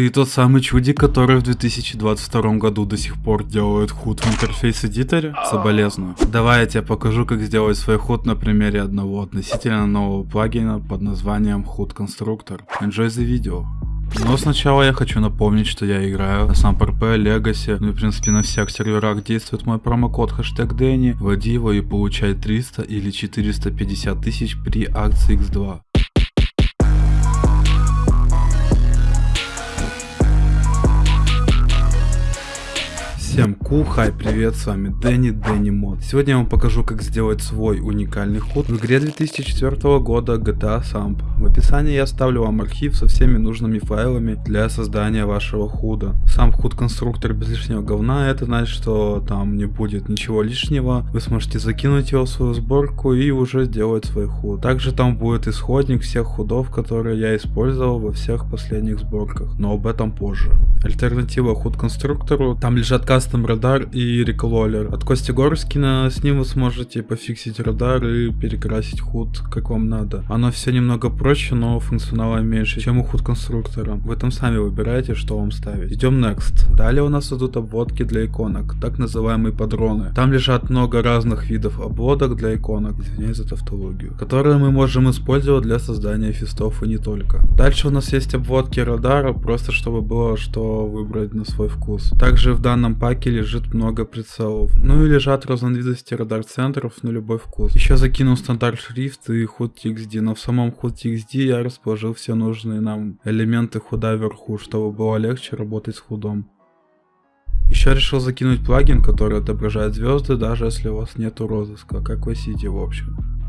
Ты тот самый чудик, который в 2022 году до сих пор делает худ в интерфейс-эдиторе? Соболезную. Давай я тебе покажу, как сделать свой худ на примере одного относительно нового плагина под названием Hood Constructor. Enjoy the video. Но сначала я хочу напомнить, что я играю на сам ПРП, ну и в принципе на всех серверах действует мой промокод хэштег Дэнни, вводи его и получай 300 или 450 тысяч при акции X2. Всем кул, хай, привет, с вами Дэнни, Дэнни Мод. Сегодня я вам покажу, как сделать свой уникальный худ в игре 2004 года GTA Samp. В описании я оставлю вам архив со всеми нужными файлами для создания вашего худа. Сам худ конструктор без лишнего говна, это значит, что там не будет ничего лишнего. Вы сможете закинуть его в свою сборку и уже сделать свой худ. Также там будет исходник всех худов, которые я использовал во всех последних сборках, но об этом позже. Альтернатива худ конструктору, там лежат кастом радар и рекололер. От Кости Горскина с ним вы сможете пофиксить радар и перекрасить худ как вам надо. Оно все немного проще, но функционала меньше, чем у худ конструктора. Вы там сами выбираете, что вам ставить. Идем next. Далее у нас идут обводки для иконок, так называемые падроны. Там лежат много разных видов обводок для иконок, извиняюсь за тавтологию, которые мы можем использовать для создания фистов и не только. Дальше у нас есть обводки радара, просто чтобы было что выбрать на свой вкус. Также в данном паке паке лежит много прицелов. Ну и лежат разновидности радар-центров на любой вкус. Еще закинул стандарт шрифт и HUD TXD, но в самом HUD TXD я расположил все нужные нам элементы худа вверху, чтобы было легче работать с худом. Еще решил закинуть плагин, который отображает звезды, даже если у вас нету розыска, как в City в общем.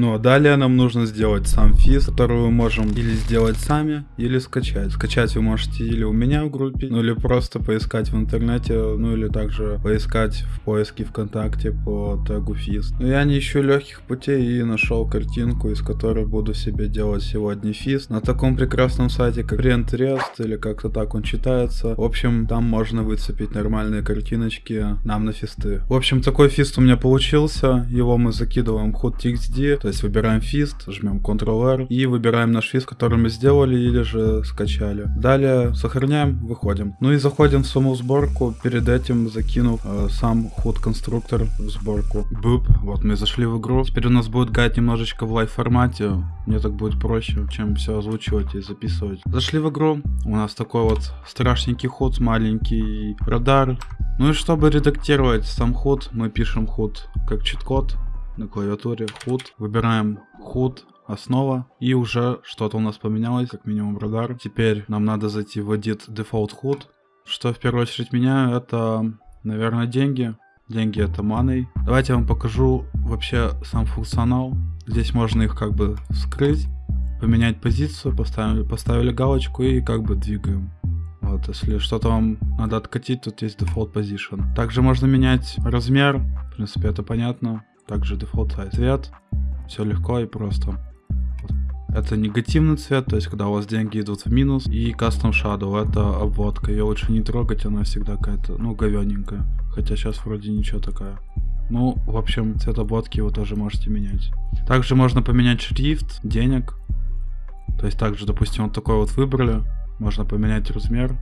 Ну а далее нам нужно сделать сам физ, который мы можем или сделать сами, или скачать. Скачать вы можете или у меня в группе, ну или просто поискать в интернете, ну или также поискать в поиске ВКонтакте по тегу физ. Но я не ищу легких путей и нашел картинку, из которой буду себе делать сегодня физ. На таком прекрасном сайте, как Pinterest, или как-то так он читается. В общем, там можно выцепить нормальные картиночки нам на фисты. В общем, такой фист у меня получился. Его мы закидываем в hot.txd, то есть выбираем fist, жмем Ctrl-R и выбираем наш fist, который мы сделали или же скачали. Далее сохраняем, выходим. Ну и заходим в саму сборку, перед этим закинув э, сам HUD конструктор в сборку. Буп, вот мы зашли в игру. Теперь у нас будет гайд немножечко в live формате. Мне так будет проще, чем все озвучивать и записывать. Зашли в игру, у нас такой вот страшненький HUD, маленький радар. Ну и чтобы редактировать сам ход, мы пишем ход как чит-код на клавиатуре HUD. Выбираем HUD, основа. И уже что-то у нас поменялось, как минимум радар. Теперь нам надо зайти в Edit Default HUD. Что в первую очередь меняю, это, наверное, деньги. Деньги это маной. Давайте я вам покажу вообще сам функционал. Здесь можно их как бы вскрыть, поменять позицию, поставили, поставили галочку и как бы двигаем. Вот, если что-то вам надо откатить, тут есть default position. Также можно менять размер, в принципе это понятно также дефолт цвет. Все легко и просто. Это негативный цвет, то есть когда у вас деньги идут в минус. И Custom Shadow, это обводка. Ее лучше не трогать, она всегда какая-то, ну, говененькая. Хотя сейчас вроде ничего такая. Ну, в общем, цвет обводки вы тоже можете менять. Также можно поменять шрифт, денег. То есть также, допустим, вот такой вот выбрали. Можно поменять размер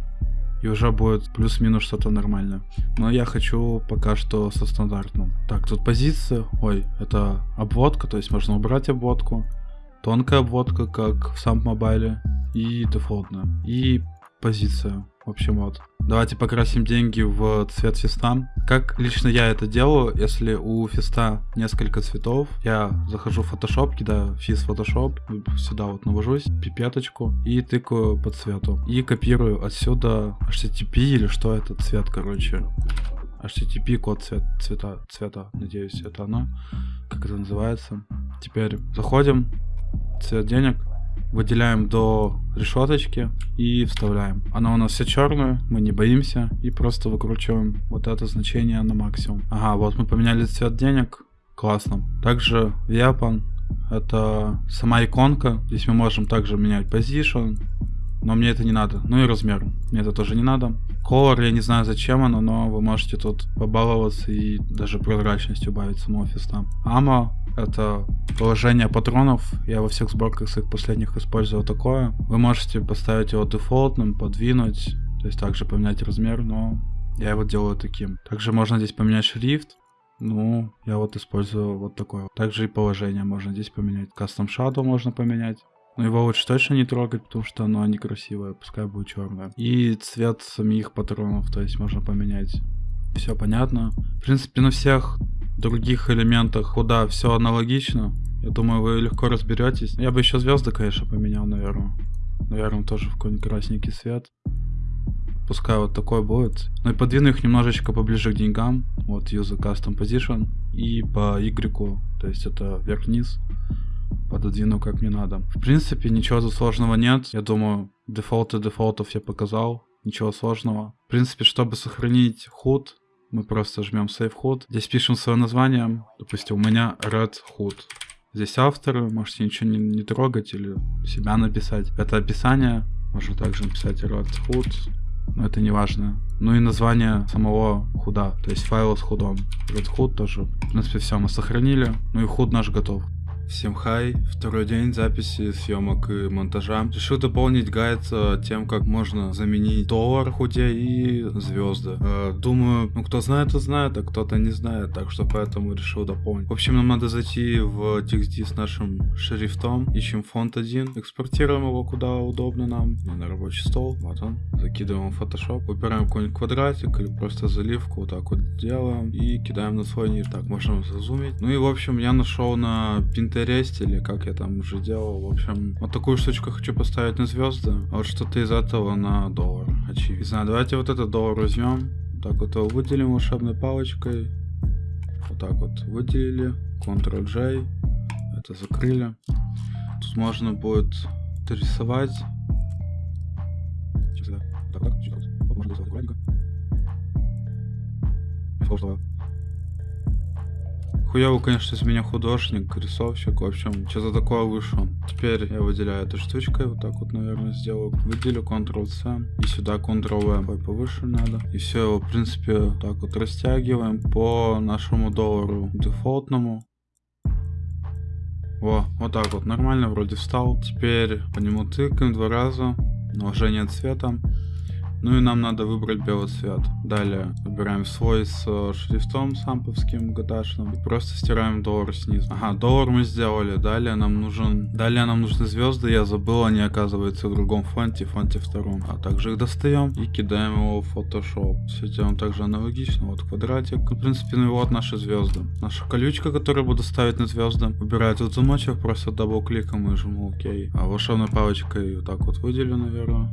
и уже будет плюс-минус что-то нормальное. Но я хочу пока что со стандартным. Так, тут позиция, ой, это обводка, то есть можно убрать обводку. Тонкая обводка, как в самом мобайле, и дефолтная. И позиция. В общем, вот. Давайте покрасим деньги в цвет фиста. Как лично я это делаю, если у фиста несколько цветов, я захожу в Photoshop, кидаю фист Photoshop, сюда вот навожусь, пипеточку и тыкаю по цвету. И копирую отсюда HTTP или что это цвет, короче. HTTP код цвет, цвета, цвета, надеюсь, это оно, как это называется. Теперь заходим, цвет денег, выделяем до решеточки и вставляем. Она у нас вся черная, мы не боимся и просто выкручиваем вот это значение на максимум. Ага, вот мы поменяли цвет денег, классно. Также Weapon, это сама иконка, здесь мы можем также менять position, но мне это не надо. Ну и размер, мне это тоже не надо. Color, я не знаю зачем оно, но вы можете тут побаловаться и даже прозрачность убавить самого фиста. Ама, Это положение патронов. Я во всех сборках своих последних использовал такое. Вы можете поставить его дефолтным, подвинуть, то есть также поменять размер, но я его делаю таким. Также можно здесь поменять шрифт. Ну, я вот использую вот такое. Также и положение можно здесь поменять. Custom Shadow можно поменять. Но его лучше точно не трогать, потому что оно некрасивое, пускай будет черное. И цвет самих патронов, то есть можно поменять. Все понятно. В принципе, на всех других элементах куда все аналогично. Я думаю, вы легко разберетесь. Я бы еще звезды, конечно, поменял, наверное. Наверное, тоже в какой-нибудь красненький свет. Пускай вот такой будет. Ну и подвину их немножечко поближе к деньгам. Вот use custom position. И по Y, то есть это вверх-вниз. Пододвину как мне надо. В принципе, ничего сложного нет. Я думаю, дефолты дефолтов я показал. Ничего сложного. В принципе, чтобы сохранить худ, мы просто жмем Save HUD. Здесь пишем свое название. Допустим, у меня Red HUD. Здесь авторы, можете ничего не, не трогать или себя написать. Это описание. Можно также написать Red HUD но это не важно. Ну и название самого худа, то есть файла с худом. Red Hood тоже. В принципе, все мы сохранили. Ну и худ наш готов. Всем хай, второй день записи, съемок и монтажа. Решил дополнить гайд тем, как можно заменить доллар худе и звезды. Э, думаю, ну кто знает, то знает, а кто-то не знает, так что поэтому решил дополнить. В общем, нам надо зайти в TXT с нашим шрифтом, ищем фонд один, экспортируем его куда удобно нам, на рабочий стол, вот он. Закидываем в Photoshop, выбираем какой-нибудь квадратик или просто заливку, вот так вот делаем и кидаем на свой низ. Так, можем зазумить. Ну и в общем, я нашел на Pinterest Pinterest или как я там уже делал. В общем, вот такую штучку хочу поставить на звезды, а вот что-то из этого на доллар, очевидно. Давайте вот этот доллар возьмем, так вот его выделим волшебной палочкой. Вот так вот выделили, Ctrl-J, это закрыли. Тут можно будет рисовать. Сейчас, так, так, можно рисовать аккуратненько. Хуёвый, конечно, из меня художник, рисовщик, в общем, что-то такое вышло. Теперь я выделяю этой штучкой, вот так вот, наверное, сделаю. Выделю Ctrl-C, и сюда Ctrl-V, повыше надо. И все его, в принципе, так вот растягиваем по нашему доллару дефолтному. Во, вот так вот, нормально вроде встал. Теперь по нему тыкаем два раза, наложение цвета. Ну и нам надо выбрать белый цвет. Далее выбираем свой с э, шрифтом самповским гаташным. И просто стираем доллар снизу. Ага, доллар мы сделали. Далее нам нужен... Далее нам нужны звезды. Я забыл, они оказываются в другом фонте, фонте втором. А также их достаем и кидаем его в Photoshop. Все делаем также аналогично. Вот квадратик. Ну, в принципе, ну и вот наши звезды. Наша колючка, которую буду ставить на звезды. Выбираю тут замочек, просто double-кликом и жму ОК. А волшебной палочкой вот так вот выделю, наверное.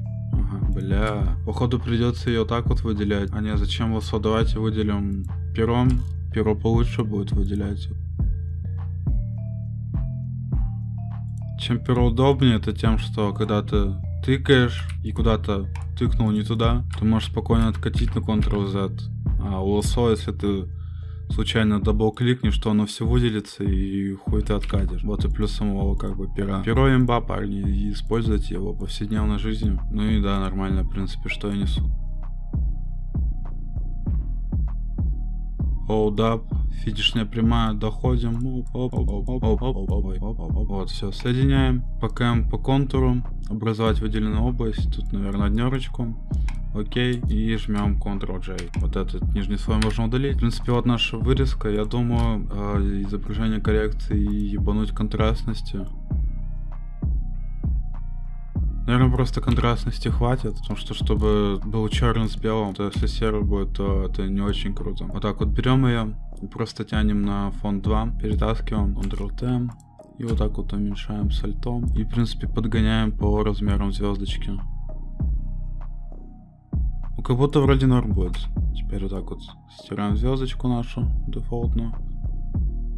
Ага, бля. Походу придется ее так вот выделять. А не, зачем вот давайте выделим пером. Перо получше будет выделять. Чем перо удобнее, это тем, что когда ты тыкаешь и куда-то тыкнул не туда, ты можешь спокойно откатить на Ctrl-Z. А у лосо, если ты случайно дабл-кликнешь, что оно все выделится и хуй ты откатишь. Вот и плюс самого как бы пера. Перо имба, парни, используйте его в повседневной жизни. Ну и да, нормально, в принципе, что я несу. Hold up, финишная прямая, доходим. Вот, все, соединяем. Пока по контуру, образовать выделенную область. Тут, наверное, однерочку. Окей, и жмем Ctrl-J. Вот этот нижний слой можно удалить. В принципе, вот наша вырезка. Я думаю, э, изображение коррекции и ебануть контрастности. Наверное, просто контрастности хватит, потому что, чтобы был черный с белым, то если серый будет, то это не очень круто. Вот так вот берем ее просто тянем на фон 2, перетаскиваем, Ctrl-T, и вот так вот уменьшаем с альтом. И, в принципе, подгоняем по размерам звездочки. Ну, как будто вроде норм будет. Теперь вот так вот стираем звездочку нашу, дефолтную.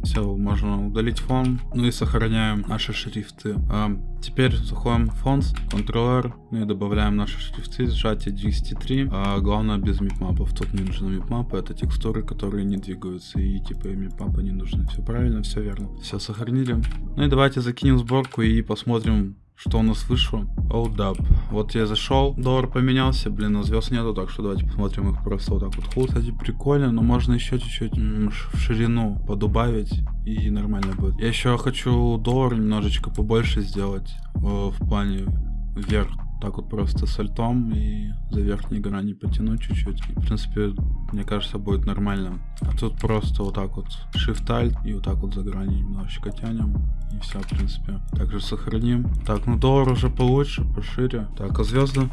Все, можно удалить фон. Ну и сохраняем наши шрифты. А, теперь заходим в фонд, Ctrl-R, ну и добавляем наши шрифты, сжатие 203. А, главное без мипмапов. Тут не нужны мипмапы, это текстуры, которые не двигаются. И типа мипмапы не нужны. Все правильно, все верно. Все сохранили. Ну и давайте закинем сборку и посмотрим, Что у нас вышло? Up. Вот я зашел, доллар поменялся, блин, а звезд нету, так что давайте посмотрим их просто вот так вот. Худ, кстати, прикольно, но можно еще чуть-чуть в ширину подубавить и нормально будет. Я еще хочу доллар немножечко побольше сделать э, в плане вверх так вот просто с альтом и за верхние грани потянуть чуть-чуть. В принципе, мне кажется, будет нормально. А тут просто вот так вот Shift Alt и вот так вот за грани немножечко тянем. И все, в принципе. Также сохраним. Так, ну доллар уже получше, пошире. Так, а звезды?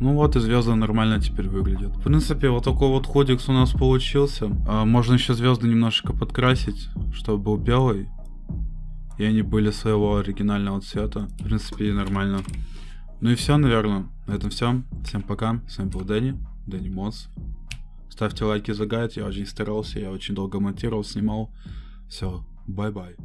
Ну вот и звезды нормально теперь выглядят. В принципе, вот такой вот ходикс у нас получился. А, можно еще звезды немножечко подкрасить, чтобы был белый. И они были своего оригинального цвета. В принципе, нормально. Ну и все, наверное. На этом все. Всем пока. С вами был Дэнни. Дэнни Модс. Ставьте лайки за гайд. Я очень старался. Я очень долго монтировал, снимал. Все. Bye-bye.